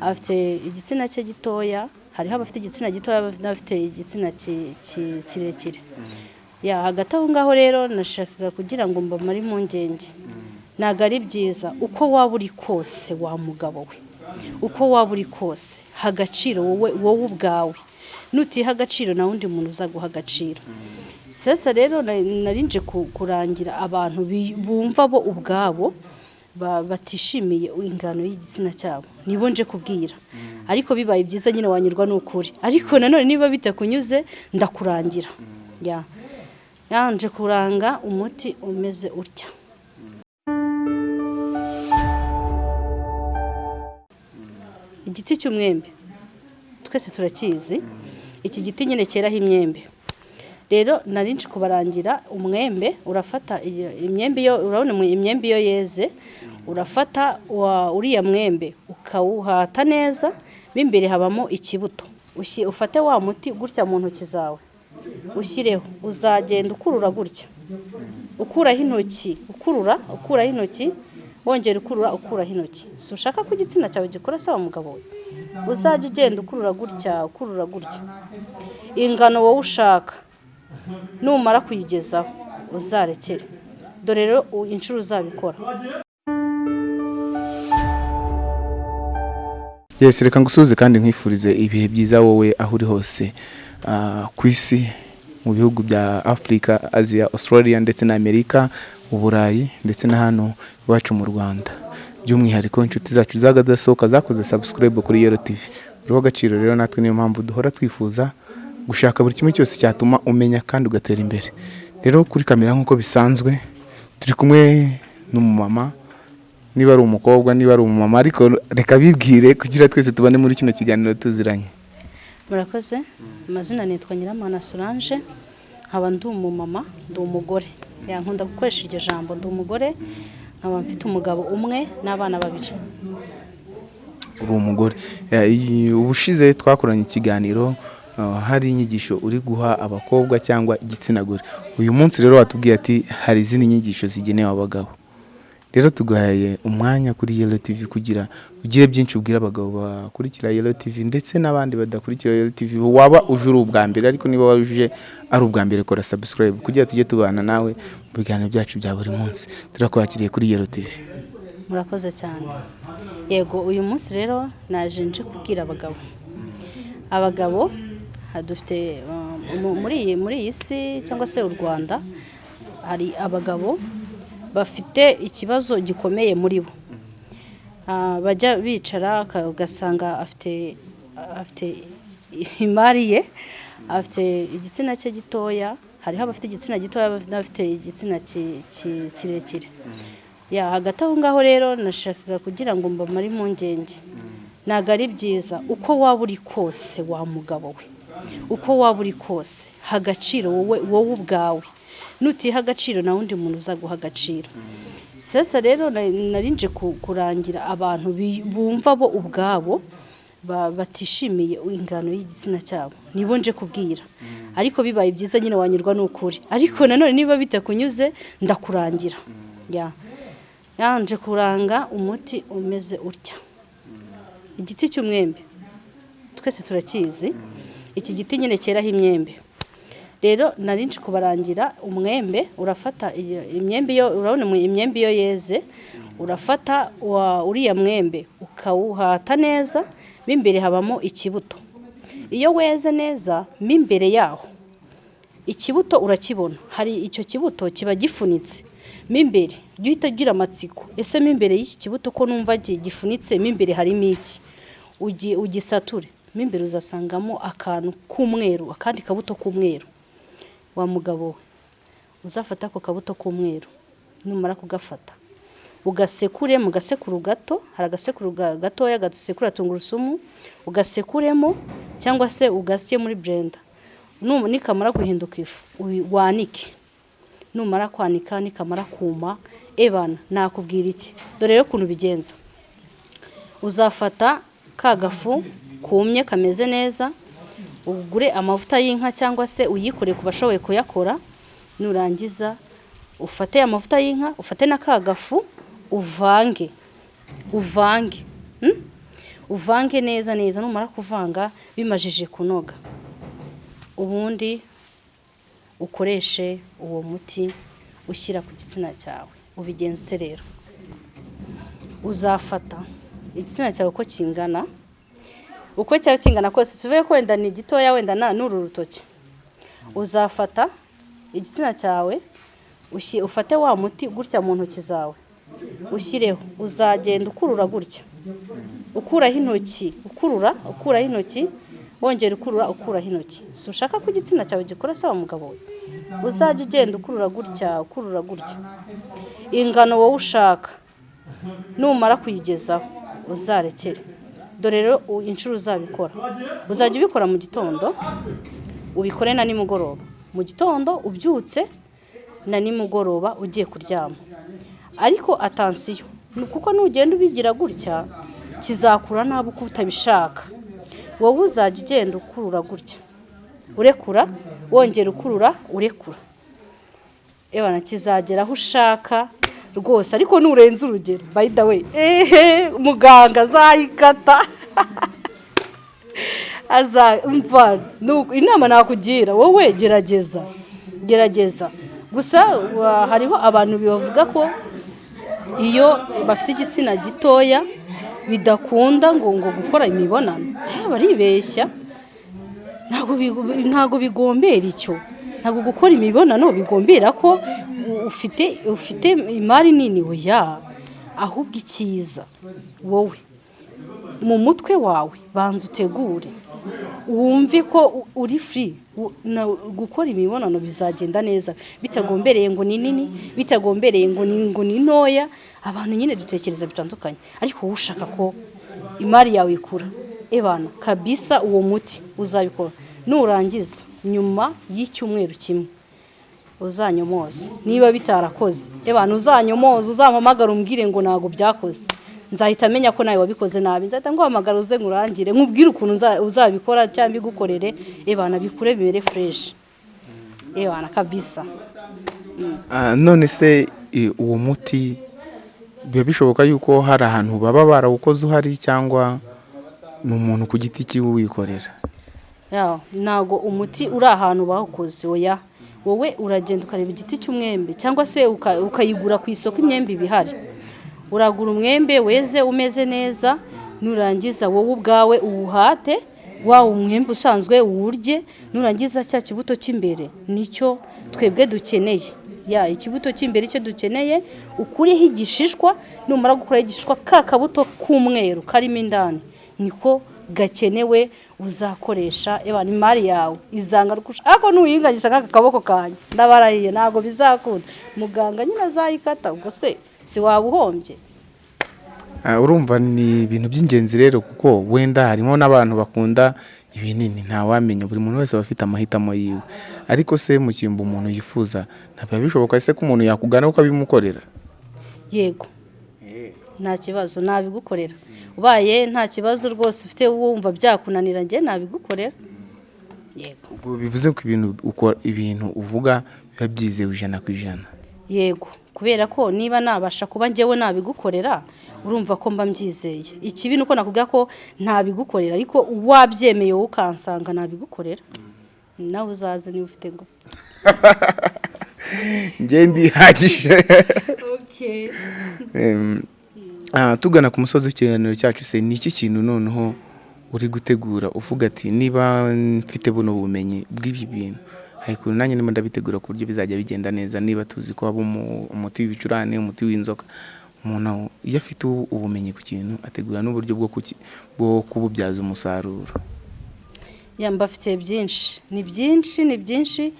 afite igitsina cye gitoya hariho abafite igitsina gitoya n'abafite igitsina ki- ki- kirekire. Hagati aho ngaho rero nashakaga kugira ngo mbamare impungenge. Ntabwo ari byiza. Uko waba uri kose wa mugabo we. Uko waba uri kose. Ha agaciro wowe wowe ubwawe. Nutiha agaciro nta wundi muntu uzaguha agaciro. Sasa rero na- nari nje ku- kurangira abantu bumva bo ubwabo batishimiye ingano y'igitsina cyabo. Nibo nje kubwira. Ariko bibaye byiza nyine wanyurwa n'ukuri. Ariko nanone niba bitakunyuze ndakurangira. Ya. Yanje kuranga umuti umeze utya. Igiti cy'umwembe. Twese turakizi. Iki giti nyine cyeraho imyembe. Rero nari kubarangira umwembe urafata imyembe iyo urabona imyembe iyo yeze urafata uriya mwembe ukawuhata neza mo imbere habamo ikibuto. Ufate wa muti gutya mu ntoki zawe. Ushyireho. Uzagenda ukurura gutya. Ukuraho intoki ukurura ukuraho intoki wongera ukurura ukuraho intoki. Si ushaka ko igitsina cyawe gikora se wa mugabo we? Uzajya ugenda ukurura gutya ukurura gutya. Ingano wowe ushaka. Numara kuyigezaho. Uzarekere. Dore rero inshuro uzabikora. Yesi reka ngusuhuze kandi nkwifurize ibihe byiza wowe aho uri hose ah, ku isi mu bihugu bya afurika aziya australia ndetse na amerika uburayi ndetse na hano iwacu mu rwanda. By'umwihariko inshuti zacu zagadasohoka zakoze subscribe kuri yero tv uriho agaciro rero natwe niyo mpamvu duhora twifuza gushaka buri kimwe cyose cyatuma umenya kandi ugatera imbere. Rero kuri kamera nk'uko bisanzwe turi kumwe n'umumama niba ari umukobwa niba ari umumama ariko reka bibwire kugira twese tubane muri kino kiganiro tuziranye. Murakoze? Amazina nitwa nyiramana solange nkaba ndi umumama ndi umugore. Yankunda gukoresha iryo jambo ndi umugore nkaba mfite umugabo umwe n'abana babiri. Uri umugore. Ubushize twakoranye ikiganiro hari inyigisho uri guha abakobwa cyangwa igitsina gore. Uyu munsi rero watubwiye ati hari izindi nyigisho zigenewe abagabo rero tuguhaye umwanya kuri yelo tv kugira ugire byinshi ubwira abagabo bakurikira yelo tv ndetse n'abandi badakurikira yelo tv waba uje uri ubwa mbere ariko niba wuje ari ubwa mbere kora subscribe kugira tujye tubana nawe mu biganiro byacu bya buri munsi. Turakwakiriye kuri yelo tv murakoze cyane. Yego uyu munsi rero naje nje kubwira abagabo. Abagabo dufite mu- muri iyi si cyangwa se u rwanda hari abagabo bafite ikibazo gikomeye muri bo. Ah, bajya bicara ugasanga afite afite imari ye afite igitsina cye gitoya hariho abafite igitsina gitoya n'abafite igitsina ki- ki- kirekire. Hagati aho ngaho rero nashakaga kugira ngo mbamare impungenge. Ntabwo ari byiza. Uko waba uri kose wa mugabo we. Uko waba uri kose. Ha agaciro wowe wowe ubwawe. Nutiha agaciro nta wundi muntu uzaguha agaciro. Sasa rero na- nari nje ku- kurangira abantu bumva bo ubwabo ba- batishimiye ingano y'igitsina cyabo. Nibo nje kubwira. Ariko bibaye byiza nyine wanyurwa n'ukuri. Ariko nanone niba bitakunyuze ndakurangira. Ya. Yanje kuranga umuti umeze utya. Igiti cy'umwembe. Twese turakizi. Iki giti nyine cyeraho imyembe. Rero nari kubarangira umwembe urafata imyembe iyo urabona imyembe iyo yeze urafata uriya mwembe ukawuhata neza mo imbere habamo ikibuto. Iyo weze neza mo imbere yaho ikibuto urakibona. Hari icyo kibuto kiba gifunitse mo imbere jya uhita ugira amatsiko. Ese mo imbere y'iki kibuto ko numva gi- gifunitse mo imbere harimo iki? Ugi- ugisature. Mo imbere uzasangamo akantu k'umweru akandi kabuto k'umweru. Wa mugabo we uzafata ako kabuto k'umweru. Numara kugafata. Ugasekure mu gasekuru gato hari agasekuru ga- gatoya gasekura tungurusumu ugasekuremo cyangwa se ugasye muri Num- nikamara guhinduka ifu wanike. Numara kwanika nikamara kuma ebana nakubwira iki? Dore rero ukuntu bigenza uzafata ka gafu kumye kameze neza ugure amavuta y'inka cyangwa se uyikore ku bashoboye kuyakora nurangiza ufate amavuta y'inka ufate na ka gafu uvange uvange hmm? uvange neza neza numara kuvanga bimajije kunoga. Ubundi ukoreshe uwo muti ushyira ku gitsina cyawe. Ubigenza ute rero? Uzafata. Igitsina cyawe uko kingana uko cyaba kingana kose tuvuge ko wenda ni gitoya wenda n'uru rutoki. Uzafata igitsina cyawe ufate wa muti gutya mu ntoki zawe. Ushyireho. Uzagenda ukurura gutya. Ukuraho intoki ukurura ukuraho intoki wongera ukurura ukuraho intoki. Si ushaka ko igitsina cyawe gikora wa mugabo we? Uzajya ugenda ukurura gutya ukurura gutya. Ingano wowe ushaka numara kuyigezaho uzarekere. Dore rero inshuro uzabikora. Uzajya ubikora mu gitondo ubikore na nimugoroba. Mu gitondo ubyutse na nimugoroba ugiye kuryama. Ariko atansiyo. Kuko nugenda ubigira gutya kizakura nabi uko utabishaka. Wowe uzajya ugenda ukurura gutya. Urekura wongera ukurura urekura. Kizagera aho ushaka rwose ariko nurenze urugero. By the way ehe muganga azayikata. Azumva inama nakugira. Wowe gerageza gerageza. Gusa hariho abantu bavuga ko iyo bafite igitsina gitoya bidakunda ngo ngo gukora imibonano. Baribeshya ntabwo bigo- ntabwo bigombera icyo. Ntabwo gukora imibonano bigombera ko ufite ufite imari nini? Oya ahubwo icyiza. Wowe mu mutwe wawe banza utegure. Wumve ko uri na- gukora imibonano bizagenda neza. Bitagombereye ngo ni nini bitagombereye ngo ni ngo ni ntoya. Abantu nyine dutekereza bitandukanye. Ariko wowe ushaka ko imari yawe ikura? Ebana kabisa uwo muti uzabikora. Nurangiza nyuma y'icyumweru kimwe. Uzanyomoze niba bitarakoze ebana uzanyomoze uzampamagara umbwire ngo ntabwo byakoze. Nzahita amenya ko nawe wabikoze nabi. Nzahita nguhamagara uze nkurangire nkubwire ukuntu uzabikora cyangwa igukorere. Ebana bikure bimere fureshi ebana kabisa. Ah, none se uwo muti biba bishoboka yuko hari ahantu baba barawukoze uhari cyangwa ni umuntu ku giti cyiwe wikorera Ya, ntago umuti uri ahantu bawukoze oya. Wowe uragenda ukareba igiti cy'umwembe cyangwa se uka- ukayigura ku isoko imyembe iba ihari. Uragura umwembe weze umeze neza nurangiza wowe ubwawe uwuhate wa umwembe usanzwe uwurye nurangiza cya kibuto cy'imbere ni cyo twebwe dukeneye. Ya ikibuto cy'imbere icyo dukeneye ukureho igishishwa numara gukuraho igishishwa ka kabuto k'umweru karimo indani. Niko gakenewe uzakoresha ebana imari yawe. Izanga rukusha ariko nuyinganisha nk'aka kaboko kanjye. Ndabarahiye ntabwo bizakunda. Muganga nyine azayikata ubwo se si waba uhombye? Ah, urumva ni ibintu by'ingenzi rero kuko wenda harimo n'abantu bakunda ibinini. Ntawamenya buri muntu wese aba afite amahitamo yiwe. Ariko se mu cyimbo umuntu yifuza ntabwo biba bishoboka se ko umuntu yakugana ukabimukorera yego. Nta kibazo nabigukorera. Ubaye nta kibazo rwose ufite wumva byakunanira njye nabigukorera. Yego. Bivuze ko ibintu ukora ibintu uvuga biba byizewe ijana ku ijana. Yego. Kubera ko niba nabasha kuba njyewe nabigukorera urumva ko mba mbyizeye. Ikibi ni uko nakubwira ko ntabigukorera ariko wabyemeye wowe ukansanga nabigukorera. Nawe uzaze niba ufite ndihagije. Em, ah, tugana ku musozi w'ikiganiro cyacu se ni iki kintu noneho uri gutegura uvuga ati niba mfite buno bumenyi bw'ibi bintu. Ariko nanjye ndimo ndabitegura ku buryo bizajya bigenda neza niba tuzi ko haba umu- umuti w'ibicurane umuti w'inzoka. Umuntu iyo afite ubu- ubumenyi ku kintu ategura n'uburyo bwo kububyaza umusaruro. Ya mbafitiye byinshi. Ni byinshi ni byinshi.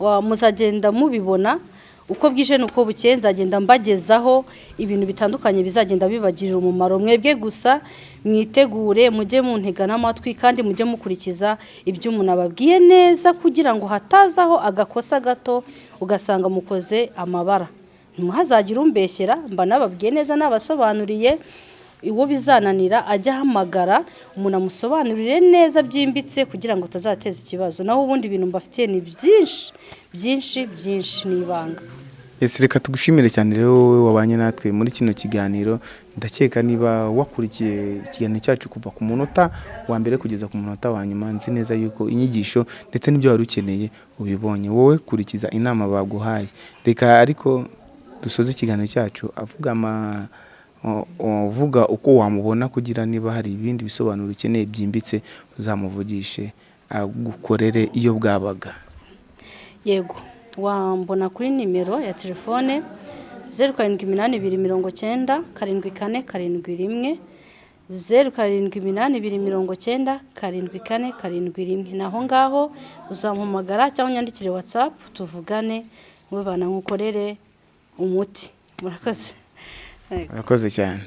Muzagenda mubibona. Uko bwije n'uko bukeye nzagenda mbagezaho ibintu bitandukanye bizagenda bibagirira umumaro. Mwebwe gusa mwitegure mujye muntega n'amatwi kandi mujye mukurikiza ibyo umuntu ababwiye neza kugira ngo hatazaho agakosa gato ugasanga mukoze amabara. Ntimuhazagire umbeshyera mba nababwiye neza nabasobanuriye. Uwo bizananira ajya ahamagara umuntu amusobanurire neza byimbitse kugira ngo utazateza ikibazo. Naho ubundi ibintu mbafitiye ni byinshi byinshi byinshi ni ibanga Ese reka tugushimire cyane rero wowe wabanye natwe muri kino kiganiro. Ndakeka niba wakurikiye ikiganiro cyacu kuva ku munota wa mbere kugeza ku munota wa nyuma. Nzi neza yuko inyigisho ndetse n'ibyo wari ukeneye ubibonye. Wowe kurikiza inama baguhaye. Reka ariko dusoze ikiganiro cyacu avuga ama uvuga uko wamubona kugira niba hari ibindi bisobanuro ukeneye byimbitse uzamuvugishe agukorere iyo bwabaga. Yego. Wambona kuri nimero ya telefone zeru karindwi iminani ibiri mirongo cyenda karindwi kane karindwi rimwe zeru karindwi iminani ibiri mirongo cyenda karindwi kane karindwi rimwe. Ni aho ngaho uzampamagara cyangwa unyandikire watsapu tuvugane wowe banangukorere umuti. Murakoze. Urakoze cyane